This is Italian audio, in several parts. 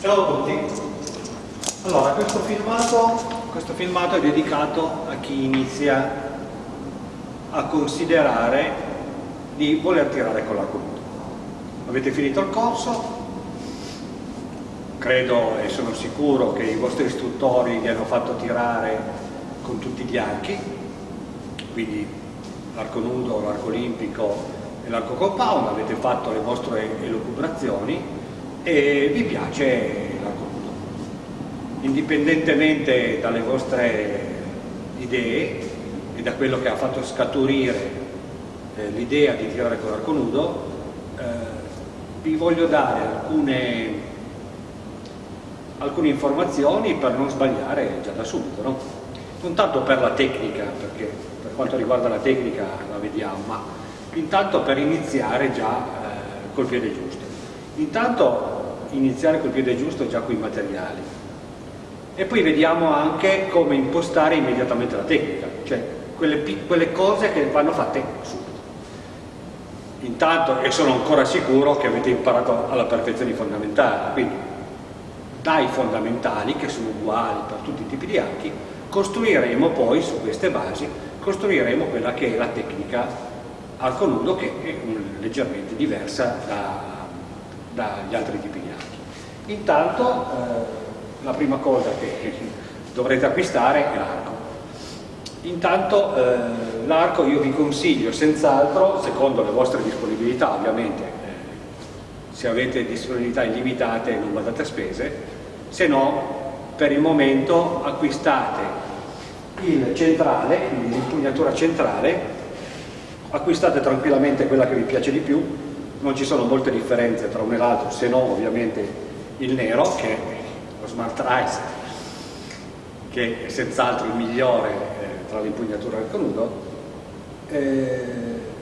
Ciao a tutti. Allora, questo filmato, questo filmato è dedicato a chi inizia a considerare di voler tirare con l'arco nudo. Avete finito il corso, credo e sono sicuro che i vostri istruttori vi hanno fatto tirare con tutti gli archi, quindi l'arco nudo, l'arco olimpico e l'arco compound, avete fatto le vostre elucubrazioni e vi piace l'arco nudo. Indipendentemente dalle vostre idee e da quello che ha fatto scaturire eh, l'idea di tirare con l'arco nudo, eh, vi voglio dare alcune, alcune, informazioni per non sbagliare già da subito. No? Non tanto per la tecnica, perché per quanto riguarda la tecnica la vediamo, ma intanto per iniziare già eh, col piede giusto. Intanto iniziare col piede giusto già con i materiali e poi vediamo anche come impostare immediatamente la tecnica, cioè quelle, quelle cose che vanno fatte subito. Intanto, e sono ancora sicuro che avete imparato alla perfezione i fondamentali, quindi dai fondamentali, che sono uguali per tutti i tipi di archi, costruiremo poi su queste basi, costruiremo quella che è la tecnica arco nudo che è leggermente diversa da, dagli altri tipi di archi. Intanto eh, la prima cosa che dovrete acquistare è l'arco. Intanto eh, l'arco io vi consiglio senz'altro, secondo le vostre disponibilità ovviamente, eh, se avete disponibilità illimitate non guardate a spese, se no per il momento acquistate il centrale, quindi l'impugnatura centrale, acquistate tranquillamente quella che vi piace di più, non ci sono molte differenze tra uno e l'altro se no ovviamente il nero che è lo Smart Rice che è senz'altro il migliore eh, tra l'impugnatura e il conudo eh,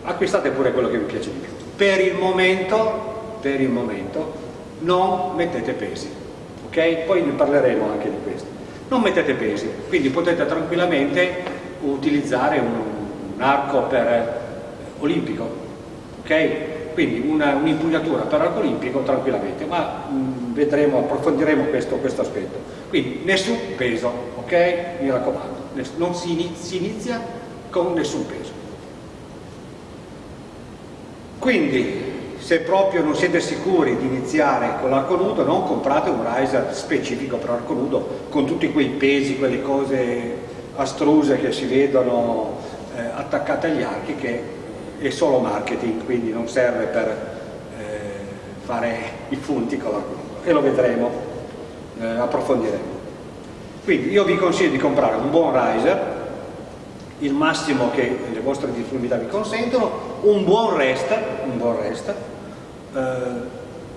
acquistate pure quello che vi piace di più per il momento per il momento non mettete pesi ok? poi ne parleremo anche di questo non mettete pesi quindi potete tranquillamente utilizzare un, un arco per eh, olimpico ok? quindi un'impugnatura un per arco olimpico tranquillamente, ma mh, mm, vedremo, approfondiremo questo, questo, aspetto. Quindi nessun peso, ok? Mi raccomando, non si inizia, si inizia con nessun peso. Quindi, se proprio non siete sicuri di iniziare con l'arco nudo, non comprate un riser specifico per arco nudo con tutti quei pesi, quelle cose astruse che si vedono eh, attaccate agli archi che è solo marketing, quindi non serve per eh, fare i punti con la e lo vedremo, eh, approfondiremo. Quindi io vi consiglio di comprare un buon riser, il massimo che le vostre disponibilità vi consentono, un buon rest, un buon rest eh,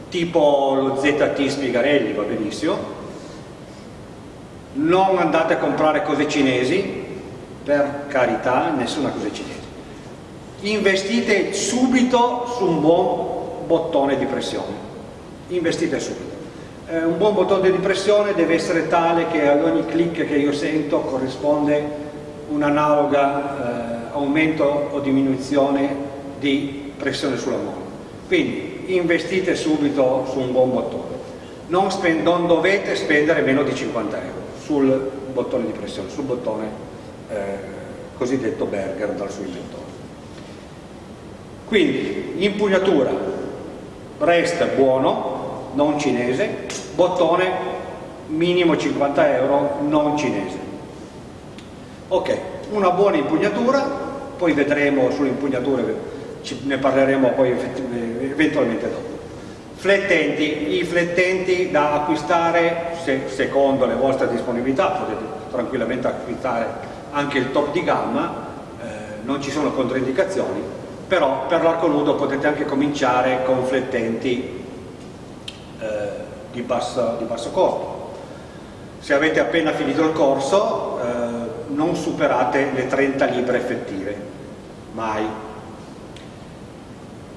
tipo lo ZT Spigarelli, va benissimo, non andate a comprare cose cinesi, per carità, nessuna cosa cinese. Investite subito su un buon bottone di pressione. Investite subito eh, un buon bottone di pressione deve essere tale che ad ogni clic che io sento corrisponde un'analoga eh, aumento o diminuzione di pressione sulla molla. Quindi investite subito su un buon bottone. Non, non, dovete spendere meno di 50 euro sul bottone di pressione sul bottone eh, cosiddetto Berger dal suo inventore. Quindi impugnatura. Resta buono non cinese bottone minimo 50 euro non cinese. Ok una buona impugnatura poi vedremo sulle impugnature ne parleremo poi eventualmente dopo. Flettenti i flettenti da acquistare se, secondo le vostre disponibilità potete tranquillamente acquistare anche il top di gamma eh, non ci sono controindicazioni però per l'arco nudo potete anche cominciare con flettenti eh, di, basso, di, basso, costo. Se avete appena finito il corso eh, non superate le 30 libbre effettive, mai.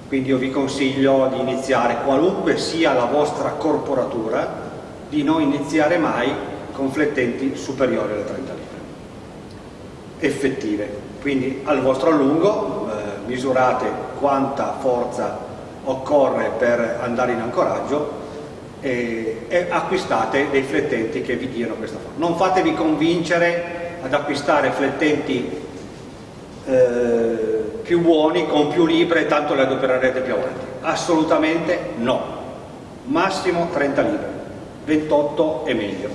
Quindi io vi consiglio di iniziare, qualunque sia la vostra corporatura, di non iniziare mai con flettenti superiori alle 30 libbre effettive. Quindi al vostro allungo misurate quanta forza occorre per andare in ancoraggio e e acquistate dei flettenti che vi diano questa forma. Non fatevi convincere ad acquistare flettenti eh, più buoni, con più libre, tanto le adopererete più avanti. Assolutamente no. Massimo 30 libre, 28 è meglio.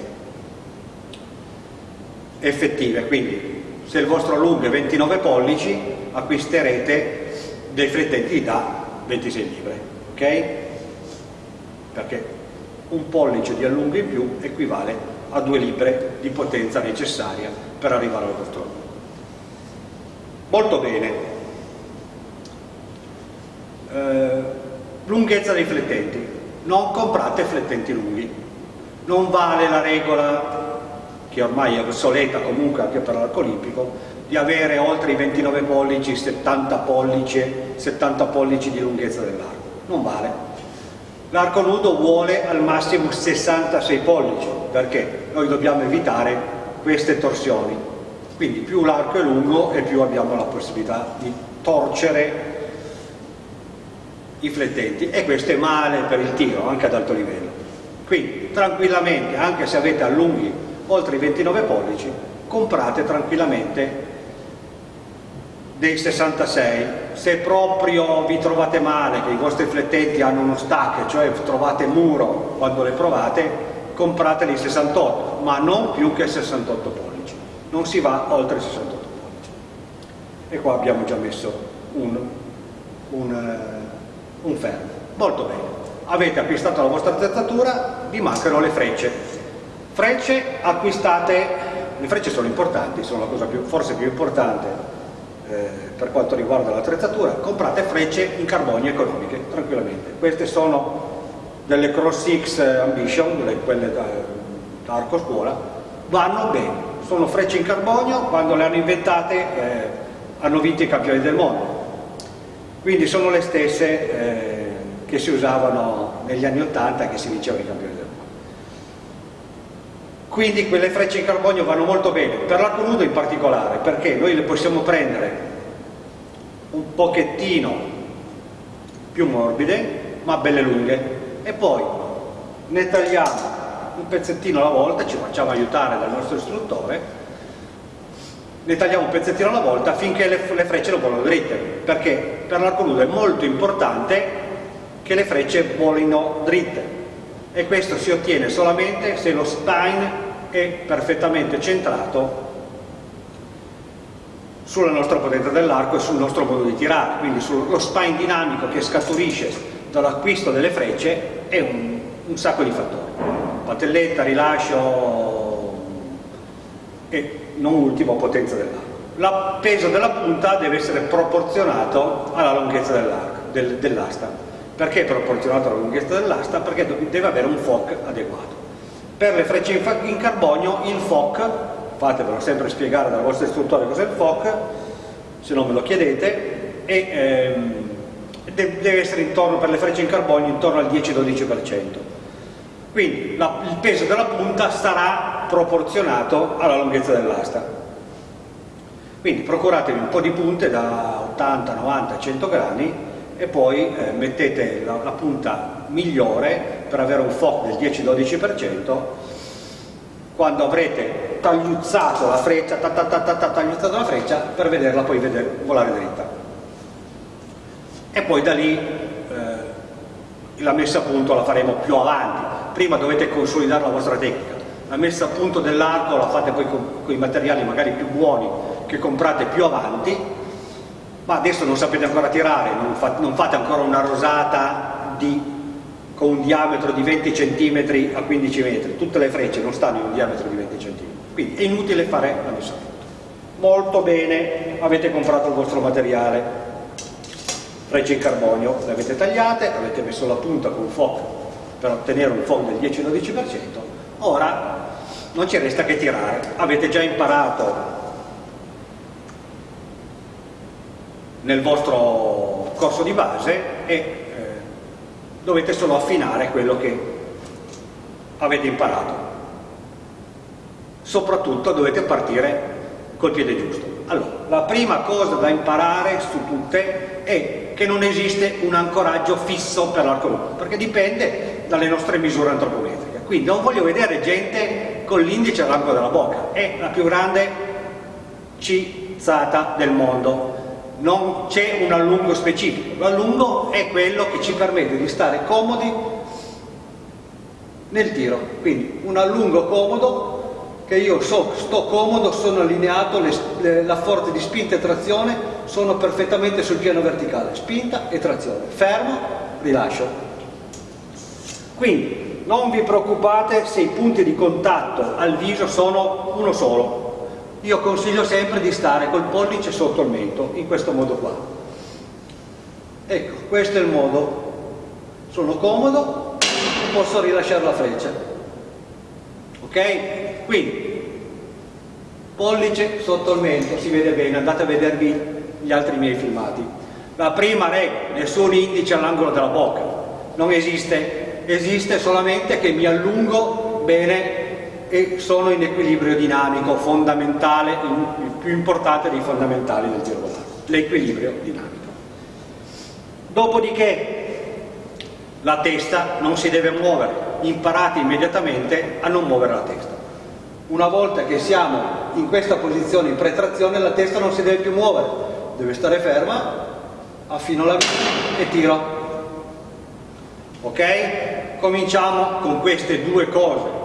Effettive, quindi se il vostro allungo è 29 pollici acquisterete dei flettenti da 26 libre, ok? Perché un pollice di allungo in più equivale a 2 libre di potenza necessaria per arrivare al vostro allungo. Molto bene. Eh, lunghezza dei flettenti. Non comprate flettenti lunghi. Non vale la regola, che ormai è obsoleta comunque anche per l'arco olimpico, di avere oltre i 29 pollici, 70 pollici, 70 pollici di lunghezza dell'arco. Non vale. L'arco nudo vuole al massimo 66 pollici, perché noi dobbiamo evitare queste torsioni. Quindi più l'arco è lungo e più abbiamo la possibilità di torcere i flettenti. E questo è male per il tiro anche ad alto livello. Quindi tranquillamente anche se avete allunghi oltre i 29 pollici comprate tranquillamente dei 66 se proprio vi trovate male che i vostri flettenti hanno uno stack cioè trovate muro quando le provate comprate dei 68 ma non più che 68 pollici. Non si va oltre 68 pollici. E qua abbiamo già messo un, un, uh, un fermo molto bene. Avete acquistato la vostra attrezzatura vi mancano le frecce. Frecce acquistate. Le frecce sono importanti sono la cosa più, forse più importante. eh, per quanto riguarda l'attrezzatura comprate frecce in carbonio economiche tranquillamente queste sono delle Cross X Ambition quelle da, da arco scuola vanno bene sono frecce in carbonio, quando le hanno inventate eh, hanno vinto i campioni del mondo. Quindi sono le stesse eh, che si usavano negli anni 80 e che si vincevano i campioni del mondo. Quindi quelle frecce in carbonio vanno molto bene, per l'arco nudo in particolare, perché noi le possiamo prendere un pochettino più morbide, ma belle lunghe, e poi ne tagliamo un pezzettino alla volta, ci facciamo aiutare dal nostro istruttore, ne tagliamo un pezzettino alla volta finché le, le frecce non volano dritte, perché per l'arco nudo è molto importante che le frecce volino dritte e questo si ottiene solamente se lo spine è perfettamente centrato sulla nostra potenza dell'arco e sul nostro modo di tirare, quindi sullo spine dinamico che scaturisce dall'acquisto delle frecce è un, un sacco di fattori patelletta, rilascio e non ultimo potenza dell'arco. Il peso della punta deve essere proporzionato alla lunghezza dell'asta. Perché proporzionato alla lunghezza dell'asta? Perché deve avere un FOC adeguato. Per le frecce in carbonio il FOC, fatevelo sempre spiegare dal vostro istruttore cos'è il FOC, se non me lo chiedete, e, ehm, deve essere intorno per le frecce in carbonio intorno al 10-12%. Quindi la, il peso della punta sarà proporzionato alla lunghezza dell'asta. Quindi procuratevi un po' di punte da 80, 90, 100 grammi e poi eh, mettete la, la, punta migliore per avere un FOC del 10-12% quando avrete tagliuzzato la freccia, ta, ta, ta, tagliuzzato la freccia per vederla poi vedere, volare dritta. E poi da lì eh, la messa a punto la faremo più avanti, prima dovete consolidare la vostra tecnica. La messa a punto dell'arco la fate poi con, con, i materiali magari più buoni che comprate più avanti ma adesso non sapete ancora tirare non, fa, non fate ancora una rosata di, con un diametro di 20 cm a 15 metri. Tutte le frecce non stanno in un diametro di 20 cm quindi è inutile fare la messa a punto. Molto bene avete comprato il vostro materiale. Frecce in carbonio le avete tagliate avete messo la punta con fuoco per ottenere un fondo del 10-12%, ora non ci resta che tirare. Avete già imparato nel vostro corso di base e eh, dovete solo affinare quello che avete imparato. Soprattutto dovete partire col piede giusto. Allora, la prima cosa da imparare su tutte è che non esiste un ancoraggio fisso per l'arco perché dipende dalle nostre misure antropometriche. quindi non voglio vedere gente con l'indice all'angolo della bocca, è la più grande cizzata del mondo. Non c'è un allungo specifico, l'allungo è quello che ci permette di stare comodi nel tiro, quindi un allungo comodo che io so, sto comodo, sono allineato, le, le, la forza di spinta e trazione sono perfettamente sul piano verticale, spinta e trazione, fermo, rilascio. Quindi non vi preoccupate se i punti di contatto al viso sono uno solo, io consiglio sempre di stare col pollice sotto il mento, in questo modo qua. Ecco, questo è il modo, sono comodo posso rilasciare la freccia. Ok? Quindi, pollice sotto il mento, si vede bene, andate a vedervi gli altri miei filmati. La prima regola, nessun indice all'angolo della bocca, non esiste, esiste solamente che mi allungo bene e sono in equilibrio dinamico, fondamentale, il più importante dei fondamentali del tiro volante, l'equilibrio dinamico. Dopodiché la testa non si deve muovere, imparate immediatamente a non muovere la testa. Una volta che siamo in questa posizione in pretrazione la testa non si deve più muovere, deve stare ferma, affino la vita e tiro. Ok? Cominciamo con queste due cose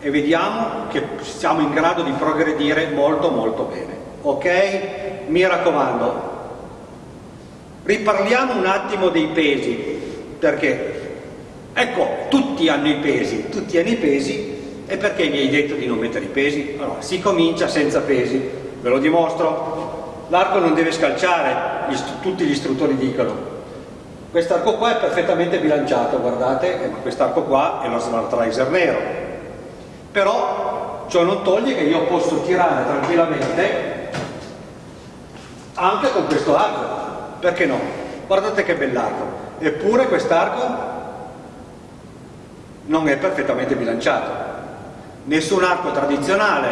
e vediamo che siamo in grado di progredire molto molto bene. Ok? Mi raccomando, riparliamo un attimo dei pesi, perché ecco, tutti hanno i pesi, tutti hanno i pesi e perché mi hai detto di non mettere i pesi? Allora, si comincia senza pesi, ve lo dimostro. L'arco non deve scalciare, tutti gli istruttori dicono. Quest'arco qua è perfettamente bilanciato, guardate, ma quest'arco qua è lo smart riser nero. Però ciò non toglie che io posso tirare tranquillamente anche con questo arco. Perché no? Guardate che bell'arco. Eppure quest'arco non è perfettamente bilanciato nessun arco tradizionale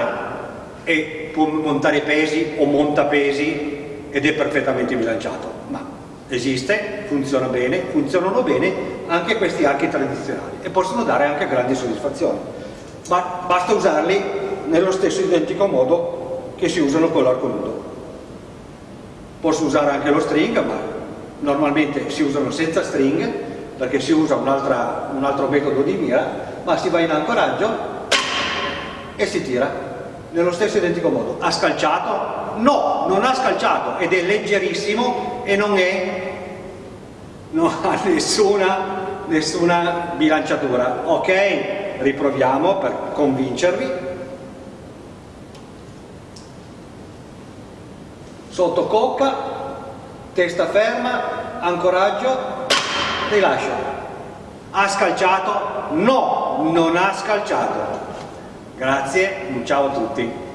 e può montare pesi o monta pesi ed è perfettamente bilanciato, ma esiste, funziona bene, funzionano bene anche questi archi tradizionali e possono dare anche grandi soddisfazioni, ma basta usarli nello stesso identico modo che si usano con l'arco nudo. Posso usare anche lo string, ma normalmente si usano senza string perché si usa un, un altro metodo di mira, ma si va in ancoraggio e si tira nello stesso identico modo. Ha scalciato? No, non ha scalciato ed è leggerissimo e non, è, non ha nessuna, nessuna bilanciatura. Ok, riproviamo per convincervi. Sotto cocca, testa ferma, ancoraggio, rilascio. Ha scalciato? No, non ha scalciato. Grazie, un ciao a tutti.